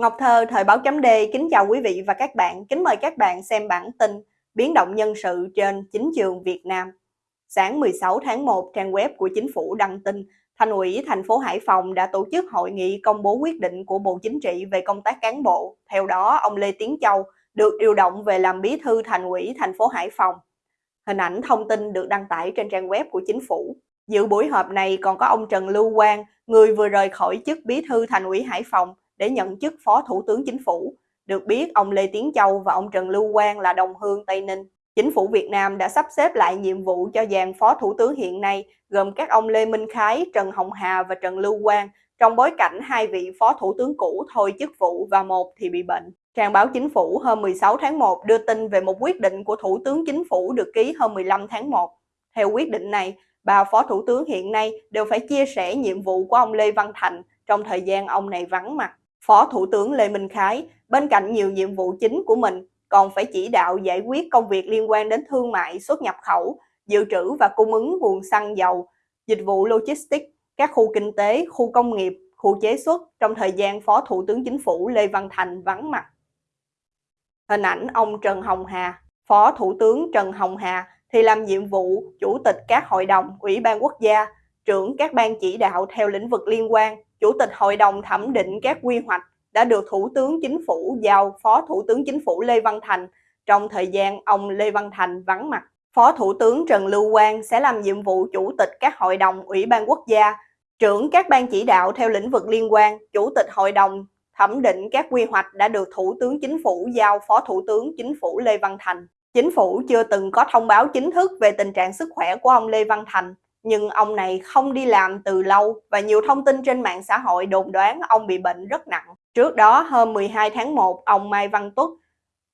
Ngọc Thơ, Thời báo chấm D, kính chào quý vị và các bạn. Kính mời các bạn xem bản tin Biến động nhân sự trên chính trường Việt Nam. Sáng 16 tháng 1, trang web của chính phủ đăng tin Thành ủy thành phố Hải Phòng đã tổ chức hội nghị công bố quyết định của Bộ Chính trị về công tác cán bộ. Theo đó, ông Lê Tiến Châu được điều động về làm bí thư Thành ủy thành phố Hải Phòng. Hình ảnh thông tin được đăng tải trên trang web của chính phủ. Dự buổi họp này còn có ông Trần Lưu Quang, người vừa rời khỏi chức bí thư Thành ủy Hải Phòng để nhận chức Phó Thủ tướng Chính phủ. Được biết, ông Lê Tiến Châu và ông Trần Lưu Quang là đồng hương Tây Ninh. Chính phủ Việt Nam đã sắp xếp lại nhiệm vụ cho dàn Phó Thủ tướng hiện nay, gồm các ông Lê Minh Khái, Trần Hồng Hà và Trần Lưu Quang, trong bối cảnh hai vị Phó Thủ tướng cũ thôi chức vụ và một thì bị bệnh. Trang báo Chính phủ hôm 16 tháng 1 đưa tin về một quyết định của Thủ tướng Chính phủ được ký hôm 15 tháng 1. Theo quyết định này, ba Phó Thủ tướng hiện nay đều phải chia sẻ nhiệm vụ của ông Lê Văn Thành trong thời gian ông này vắng mặt. Phó Thủ tướng Lê Minh Khái, bên cạnh nhiều nhiệm vụ chính của mình, còn phải chỉ đạo giải quyết công việc liên quan đến thương mại, xuất nhập khẩu, dự trữ và cung ứng nguồn xăng dầu, dịch vụ logistics, các khu kinh tế, khu công nghiệp, khu chế xuất trong thời gian Phó Thủ tướng Chính phủ Lê Văn Thành vắng mặt. Hình ảnh ông Trần Hồng Hà, Phó Thủ tướng Trần Hồng Hà thì làm nhiệm vụ Chủ tịch các hội đồng, Ủy ban quốc gia, trưởng các ban chỉ đạo theo lĩnh vực liên quan, Chủ tịch Hội đồng thẩm định các quy hoạch đã được Thủ tướng Chính phủ giao Phó Thủ tướng Chính phủ Lê Văn Thành trong thời gian ông Lê Văn Thành vắng mặt. Phó Thủ tướng Trần Lưu Quang sẽ làm nhiệm vụ Chủ tịch các hội đồng Ủy ban quốc gia, trưởng các ban chỉ đạo theo lĩnh vực liên quan, Chủ tịch Hội đồng thẩm định các quy hoạch đã được Thủ tướng Chính phủ giao Phó Thủ tướng Chính phủ Lê Văn Thành. Chính phủ chưa từng có thông báo chính thức về tình trạng sức khỏe của ông Lê Văn Thành nhưng ông này không đi làm từ lâu và nhiều thông tin trên mạng xã hội đồn đoán ông bị bệnh rất nặng. Trước đó, hôm 12 tháng 1, ông Mai Văn Tuất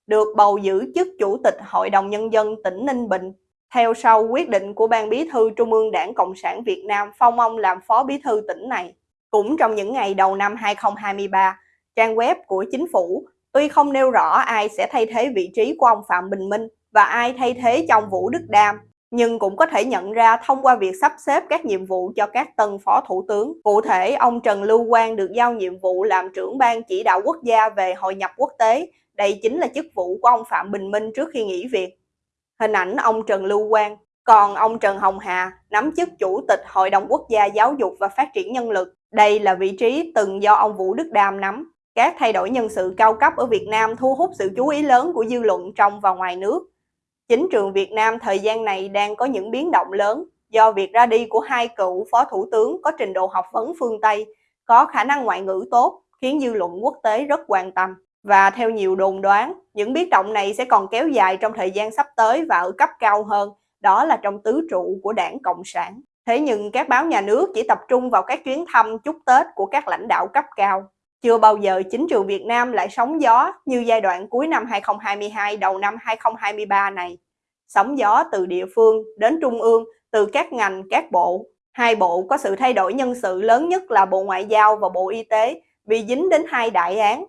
được bầu giữ chức Chủ tịch Hội đồng Nhân dân tỉnh Ninh Bình. Theo sau quyết định của Ban Bí thư Trung ương Đảng Cộng sản Việt Nam phong ông làm Phó Bí thư tỉnh này. Cũng trong những ngày đầu năm 2023, trang web của chính phủ tuy không nêu rõ ai sẽ thay thế vị trí của ông Phạm Bình Minh và ai thay thế trong Vũ Đức Đam, nhưng cũng có thể nhận ra thông qua việc sắp xếp các nhiệm vụ cho các tân phó thủ tướng. Cụ thể, ông Trần Lưu Quang được giao nhiệm vụ làm trưởng ban chỉ đạo quốc gia về hội nhập quốc tế. Đây chính là chức vụ của ông Phạm Bình Minh trước khi nghỉ việc. Hình ảnh ông Trần Lưu Quang. Còn ông Trần Hồng Hà nắm chức Chủ tịch Hội đồng Quốc gia Giáo dục và Phát triển Nhân lực. Đây là vị trí từng do ông Vũ Đức Đam nắm. Các thay đổi nhân sự cao cấp ở Việt Nam thu hút sự chú ý lớn của dư luận trong và ngoài nước. Chính trường Việt Nam thời gian này đang có những biến động lớn do việc ra đi của hai cựu phó thủ tướng có trình độ học vấn phương Tây, có khả năng ngoại ngữ tốt, khiến dư luận quốc tế rất quan tâm. Và theo nhiều đồn đoán, những biến động này sẽ còn kéo dài trong thời gian sắp tới và ở cấp cao hơn, đó là trong tứ trụ của đảng Cộng sản. Thế nhưng các báo nhà nước chỉ tập trung vào các chuyến thăm chúc Tết của các lãnh đạo cấp cao. Chưa bao giờ chính trường Việt Nam lại sóng gió như giai đoạn cuối năm 2022 đầu năm 2023 này. Sóng gió từ địa phương đến trung ương, từ các ngành, các bộ. Hai bộ có sự thay đổi nhân sự lớn nhất là Bộ Ngoại giao và Bộ Y tế vì dính đến hai đại án.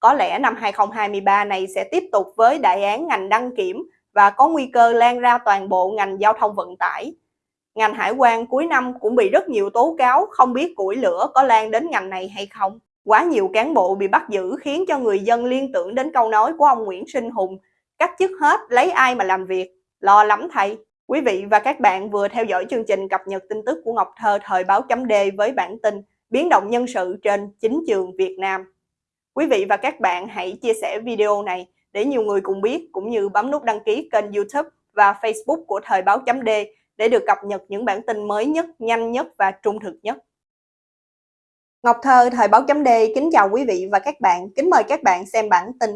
Có lẽ năm 2023 này sẽ tiếp tục với đại án ngành đăng kiểm và có nguy cơ lan ra toàn bộ ngành giao thông vận tải. Ngành hải quan cuối năm cũng bị rất nhiều tố cáo không biết củi lửa có lan đến ngành này hay không. Quá nhiều cán bộ bị bắt giữ khiến cho người dân liên tưởng đến câu nói của ông Nguyễn Sinh Hùng, cách chức hết lấy ai mà làm việc, lo lắm thầy. Quý vị và các bạn vừa theo dõi chương trình cập nhật tin tức của Ngọc Thơ thời báo chấm D với bản tin biến động nhân sự trên chính trường Việt Nam. Quý vị và các bạn hãy chia sẻ video này để nhiều người cùng biết cũng như bấm nút đăng ký kênh YouTube và Facebook của thời báo chấm D để được cập nhật những bản tin mới nhất, nhanh nhất và trung thực nhất. Ngọc Thơ, Thời báo chấm D kính chào quý vị và các bạn. Kính mời các bạn xem bản tin.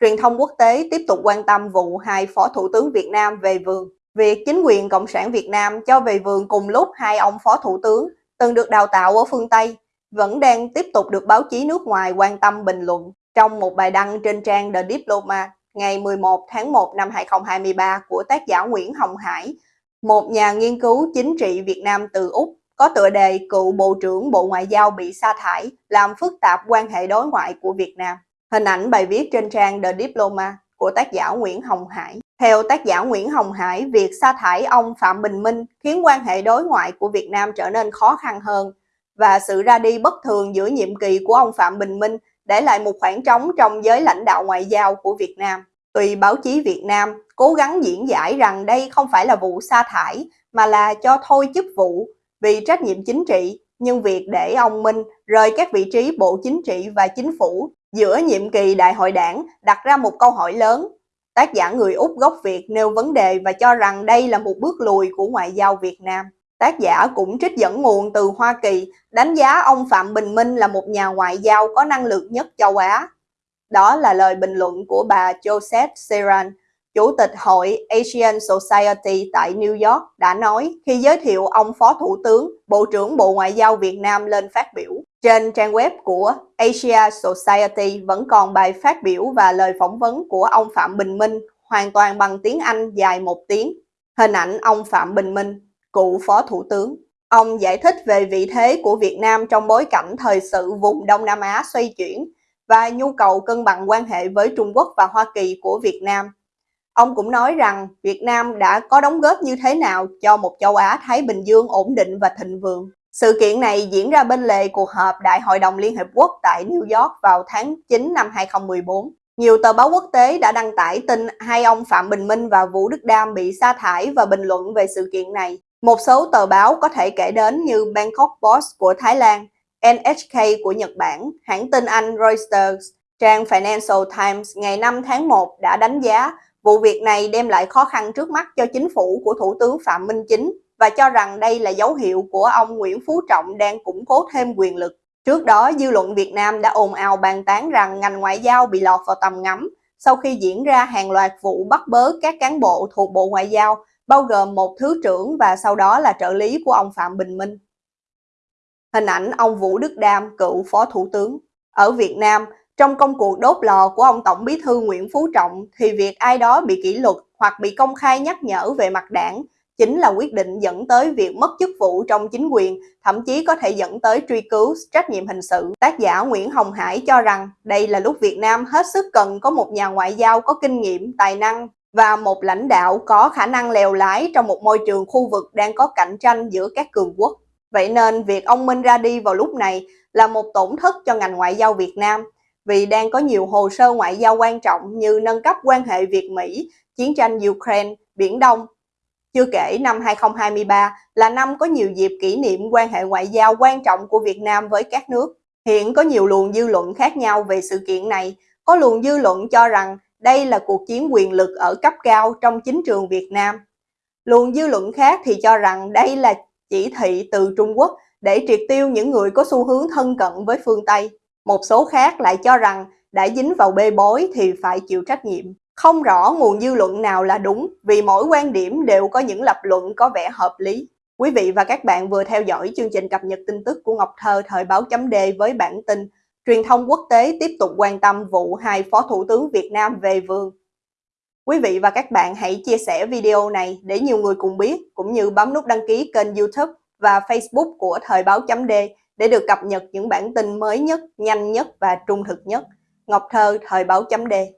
Truyền thông quốc tế tiếp tục quan tâm vụ hai Phó Thủ tướng Việt Nam về vườn. Việc chính quyền Cộng sản Việt Nam cho về vườn cùng lúc hai ông Phó Thủ tướng từng được đào tạo ở phương Tây vẫn đang tiếp tục được báo chí nước ngoài quan tâm bình luận. Trong một bài đăng trên trang The Diplomat ngày 11 tháng 1 năm 2023 của tác giả Nguyễn Hồng Hải, một nhà nghiên cứu chính trị Việt Nam từ Úc có tựa đề cựu Bộ trưởng Bộ Ngoại giao bị sa thải, làm phức tạp quan hệ đối ngoại của Việt Nam. Hình ảnh bài viết trên trang The Diploma của tác giả Nguyễn Hồng Hải. Theo tác giả Nguyễn Hồng Hải, việc sa thải ông Phạm Bình Minh khiến quan hệ đối ngoại của Việt Nam trở nên khó khăn hơn và sự ra đi bất thường giữa nhiệm kỳ của ông Phạm Bình Minh để lại một khoảng trống trong giới lãnh đạo ngoại giao của Việt Nam. Tùy báo chí Việt Nam cố gắng diễn giải rằng đây không phải là vụ sa thải mà là cho thôi chức vụ vì trách nhiệm chính trị, nhưng việc để ông Minh rời các vị trí Bộ Chính trị và Chính phủ giữa nhiệm kỳ đại hội đảng đặt ra một câu hỏi lớn. Tác giả người Úc gốc Việt nêu vấn đề và cho rằng đây là một bước lùi của ngoại giao Việt Nam. Tác giả cũng trích dẫn nguồn từ Hoa Kỳ, đánh giá ông Phạm Bình Minh là một nhà ngoại giao có năng lực nhất châu Á. Đó là lời bình luận của bà Josette Seran, Chủ tịch Hội Asian Society tại New York đã nói khi giới thiệu ông Phó Thủ tướng, Bộ trưởng Bộ Ngoại giao Việt Nam lên phát biểu. Trên trang web của Asia Society vẫn còn bài phát biểu và lời phỏng vấn của ông Phạm Bình Minh hoàn toàn bằng tiếng Anh dài một tiếng. Hình ảnh ông Phạm Bình Minh, cựu Phó Thủ tướng. Ông giải thích về vị thế của Việt Nam trong bối cảnh thời sự vùng Đông Nam Á xoay chuyển và nhu cầu cân bằng quan hệ với Trung Quốc và Hoa Kỳ của Việt Nam Ông cũng nói rằng Việt Nam đã có đóng góp như thế nào cho một châu Á-Thái Bình Dương ổn định và thịnh vượng. Sự kiện này diễn ra bên lề cuộc họp Đại hội đồng Liên Hợp Quốc tại New York vào tháng 9 năm 2014. Nhiều tờ báo quốc tế đã đăng tải tin hai ông Phạm Bình Minh và Vũ Đức Đam bị sa thải và bình luận về sự kiện này. Một số tờ báo có thể kể đến như Bangkok Post của Thái Lan, NHK của Nhật Bản, hãng tin Anh Reuters, trang Financial Times ngày 5 tháng 1 đã đánh giá Vụ việc này đem lại khó khăn trước mắt cho chính phủ của Thủ tướng Phạm Minh Chính và cho rằng đây là dấu hiệu của ông Nguyễn Phú Trọng đang củng cố thêm quyền lực. Trước đó, dư luận Việt Nam đã ồn ào bàn tán rằng ngành ngoại giao bị lọt vào tầm ngắm sau khi diễn ra hàng loạt vụ bắt bớ các cán bộ thuộc Bộ Ngoại giao, bao gồm một thứ trưởng và sau đó là trợ lý của ông Phạm Bình Minh. Hình ảnh ông Vũ Đức Đam, cựu Phó Thủ tướng. Ở Việt Nam, trong công cuộc đốt lò của ông Tổng bí thư Nguyễn Phú Trọng thì việc ai đó bị kỷ luật hoặc bị công khai nhắc nhở về mặt đảng chính là quyết định dẫn tới việc mất chức vụ trong chính quyền, thậm chí có thể dẫn tới truy cứu trách nhiệm hình sự. Tác giả Nguyễn Hồng Hải cho rằng đây là lúc Việt Nam hết sức cần có một nhà ngoại giao có kinh nghiệm, tài năng và một lãnh đạo có khả năng lèo lái trong một môi trường khu vực đang có cạnh tranh giữa các cường quốc. Vậy nên việc ông Minh ra đi vào lúc này là một tổn thất cho ngành ngoại giao Việt Nam vì đang có nhiều hồ sơ ngoại giao quan trọng như nâng cấp quan hệ Việt-Mỹ, chiến tranh Ukraine, Biển Đông. Chưa kể năm 2023 là năm có nhiều dịp kỷ niệm quan hệ ngoại giao quan trọng của Việt Nam với các nước. Hiện có nhiều luồng dư luận khác nhau về sự kiện này. Có luồng dư luận cho rằng đây là cuộc chiến quyền lực ở cấp cao trong chính trường Việt Nam. Luồng dư luận khác thì cho rằng đây là chỉ thị từ Trung Quốc để triệt tiêu những người có xu hướng thân cận với phương Tây. Một số khác lại cho rằng đã dính vào bê bối thì phải chịu trách nhiệm. Không rõ nguồn dư luận nào là đúng vì mỗi quan điểm đều có những lập luận có vẻ hợp lý. Quý vị và các bạn vừa theo dõi chương trình cập nhật tin tức của Ngọc Thơ thời báo chấm D với bản tin Truyền thông quốc tế tiếp tục quan tâm vụ hai Phó Thủ tướng Việt Nam về vương. Quý vị và các bạn hãy chia sẻ video này để nhiều người cùng biết, cũng như bấm nút đăng ký kênh youtube và facebook của Thời báo chấm D để được cập nhật những bản tin mới nhất, nhanh nhất và trung thực nhất. Ngọc Thơ, Thời báo chấm Đề.